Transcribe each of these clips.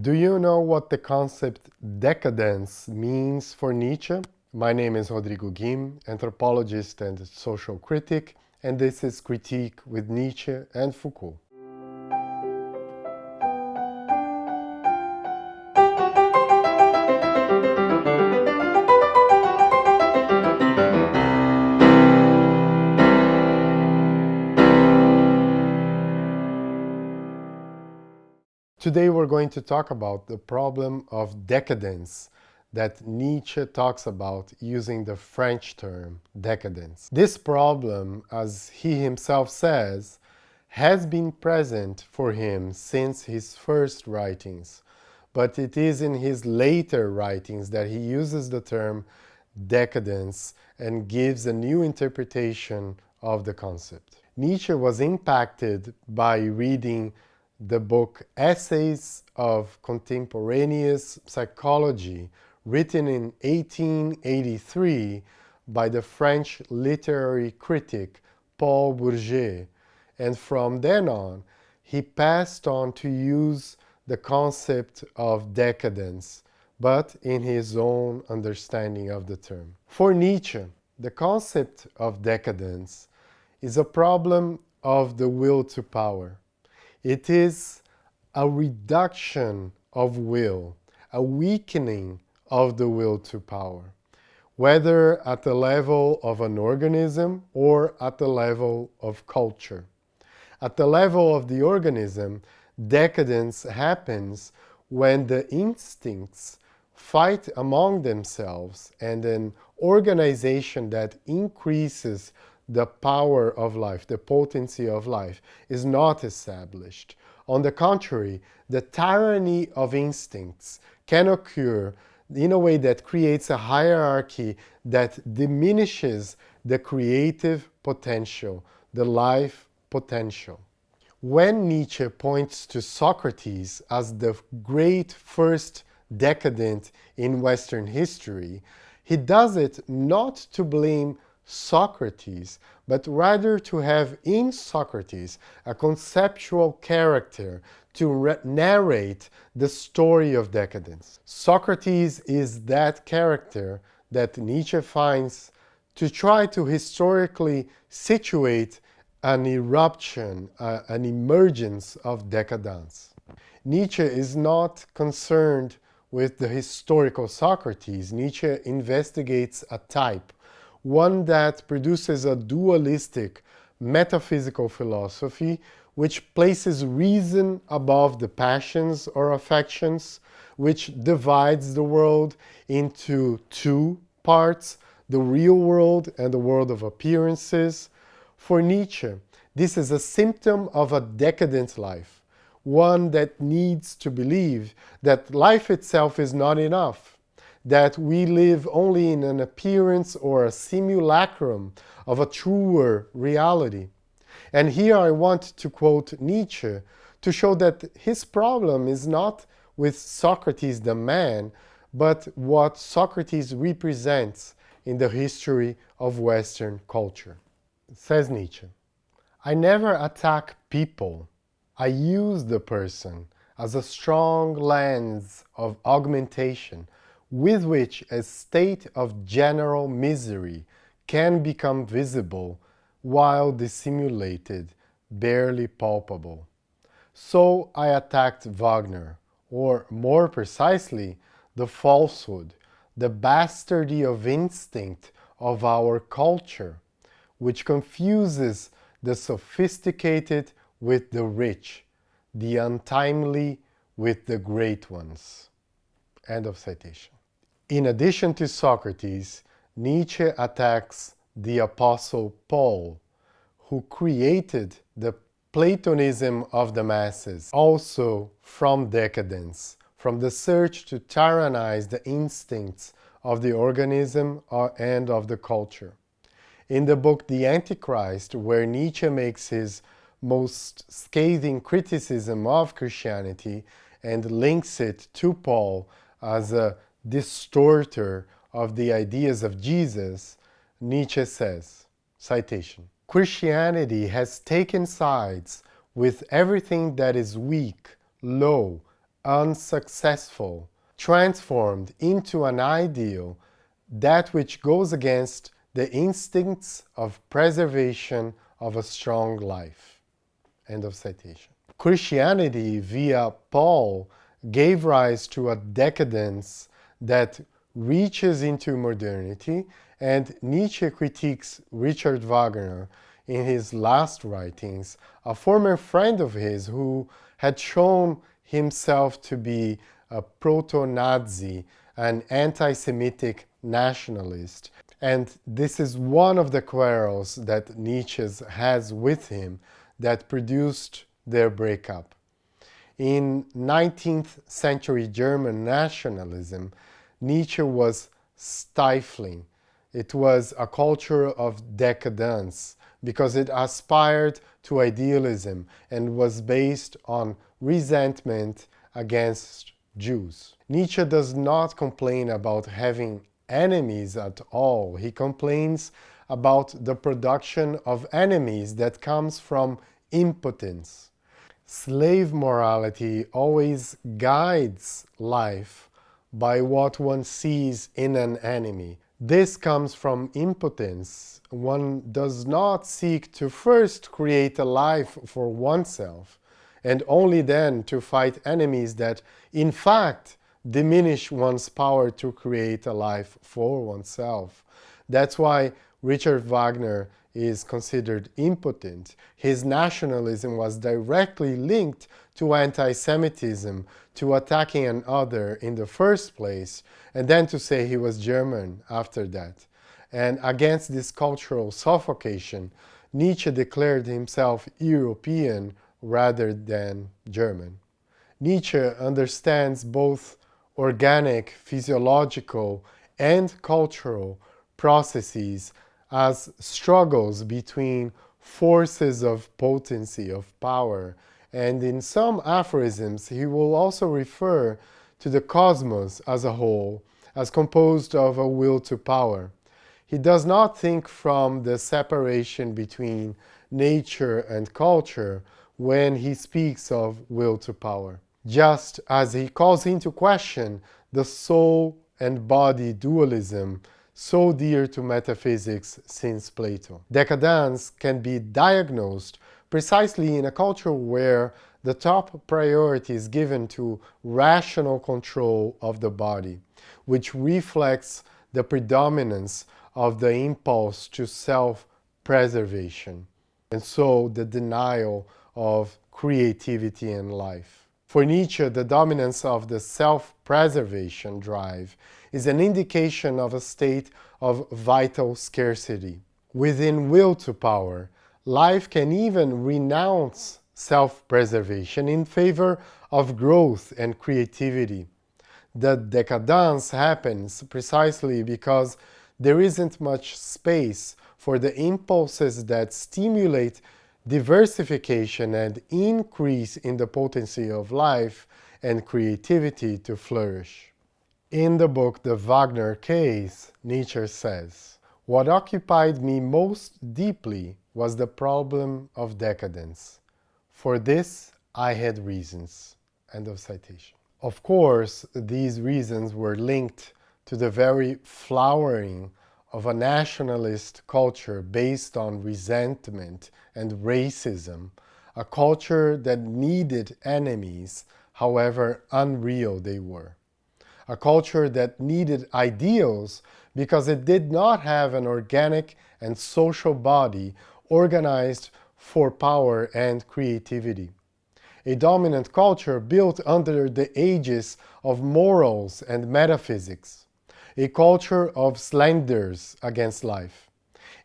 Do you know what the concept decadence means for Nietzsche? My name is Rodrigo Guim, anthropologist and social critic, and this is Critique with Nietzsche and Foucault. Today we're going to talk about the problem of decadence that Nietzsche talks about using the French term decadence. This problem, as he himself says, has been present for him since his first writings, but it is in his later writings that he uses the term decadence and gives a new interpretation of the concept. Nietzsche was impacted by reading the book Essays of Contemporaneous Psychology, written in 1883 by the French literary critic Paul Bourget, and from then on he passed on to use the concept of decadence, but in his own understanding of the term. For Nietzsche, the concept of decadence is a problem of the will to power. It is a reduction of will, a weakening of the will to power, whether at the level of an organism or at the level of culture. At the level of the organism, decadence happens when the instincts fight among themselves and an organization that increases the power of life, the potency of life, is not established. On the contrary, the tyranny of instincts can occur in a way that creates a hierarchy that diminishes the creative potential, the life potential. When Nietzsche points to Socrates as the great first decadent in Western history, he does it not to blame Socrates, but rather to have in Socrates a conceptual character to narrate the story of decadence. Socrates is that character that Nietzsche finds to try to historically situate an eruption, uh, an emergence of decadence. Nietzsche is not concerned with the historical Socrates. Nietzsche investigates a type, one that produces a dualistic metaphysical philosophy which places reason above the passions or affections, which divides the world into two parts, the real world and the world of appearances. For Nietzsche, this is a symptom of a decadent life, one that needs to believe that life itself is not enough, that we live only in an appearance or a simulacrum of a truer reality. And here I want to quote Nietzsche to show that his problem is not with Socrates the man, but what Socrates represents in the history of Western culture. Says Nietzsche, I never attack people. I use the person as a strong lens of augmentation with which a state of general misery can become visible while dissimulated, barely palpable. So I attacked Wagner, or more precisely, the falsehood, the bastardy of instinct of our culture, which confuses the sophisticated with the rich, the untimely with the great ones. End of citation. In addition to Socrates, Nietzsche attacks the Apostle Paul, who created the Platonism of the masses, also from decadence, from the search to tyrannize the instincts of the organism uh, and of the culture. In the book The Antichrist, where Nietzsche makes his most scathing criticism of Christianity and links it to Paul as a distorter of the ideas of Jesus, Nietzsche says, citation, Christianity has taken sides with everything that is weak, low, unsuccessful, transformed into an ideal, that which goes against the instincts of preservation of a strong life. End of citation. Christianity, via Paul, gave rise to a decadence that reaches into modernity, and Nietzsche critiques Richard Wagner in his last writings, a former friend of his who had shown himself to be a proto-Nazi, an anti-Semitic nationalist. And this is one of the quarrels that Nietzsche has with him that produced their breakup. In 19th century German nationalism, Nietzsche was stifling. It was a culture of decadence because it aspired to idealism and was based on resentment against Jews. Nietzsche does not complain about having enemies at all. He complains about the production of enemies that comes from impotence. Slave morality always guides life by what one sees in an enemy. This comes from impotence. One does not seek to first create a life for oneself and only then to fight enemies that, in fact, diminish one's power to create a life for oneself. That's why Richard Wagner is considered impotent. His nationalism was directly linked to anti-Semitism, to attacking an other in the first place, and then to say he was German after that. And against this cultural suffocation, Nietzsche declared himself European rather than German. Nietzsche understands both organic, physiological, and cultural processes as struggles between forces of potency, of power, and in some aphorisms he will also refer to the cosmos as a whole as composed of a will to power. He does not think from the separation between nature and culture when he speaks of will to power, just as he calls into question the soul and body dualism so dear to metaphysics since Plato. Decadence can be diagnosed precisely in a culture where the top priority is given to rational control of the body, which reflects the predominance of the impulse to self-preservation, and so the denial of creativity and life. For Nietzsche, the dominance of the self-preservation drive is an indication of a state of vital scarcity. Within will to power, life can even renounce self-preservation in favor of growth and creativity. The decadence happens precisely because there isn't much space for the impulses that stimulate diversification and increase in the potency of life and creativity to flourish. In the book The Wagner Case, Nietzsche says, What occupied me most deeply was the problem of decadence. For this I had reasons. End of citation. Of course, these reasons were linked to the very flowering of a nationalist culture based on resentment and racism, a culture that needed enemies, however unreal they were. A culture that needed ideals because it did not have an organic and social body organized for power and creativity. A dominant culture built under the aegis of morals and metaphysics a culture of slanders against life,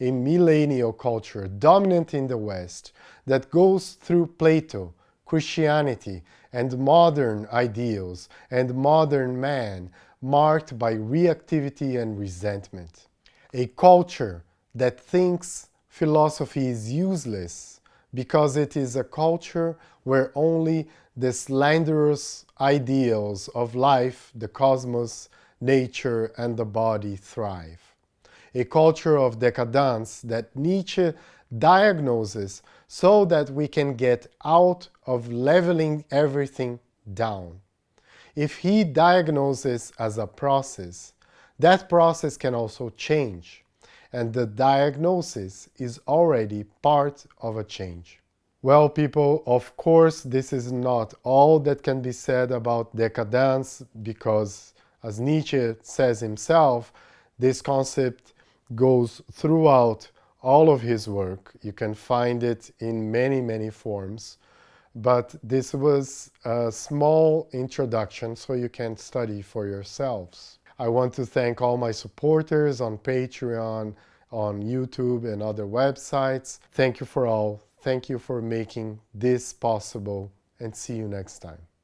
a millennial culture dominant in the West that goes through Plato, Christianity, and modern ideals and modern man marked by reactivity and resentment. A culture that thinks philosophy is useless because it is a culture where only the slanderous ideals of life, the cosmos, nature and the body thrive. A culture of decadence that Nietzsche diagnoses so that we can get out of leveling everything down. if he diagnoses as a process, that process can also change, and the diagnosis is already part of a change. Well, people, of course, this is not all that can be said about decadence because, as Nietzsche says himself, this concept goes throughout all of his work. You can find it in many, many forms. But this was a small introduction so you can study for yourselves. I want to thank all my supporters on Patreon, on YouTube and other websites. Thank you for all. Thank you for making this possible and see you next time.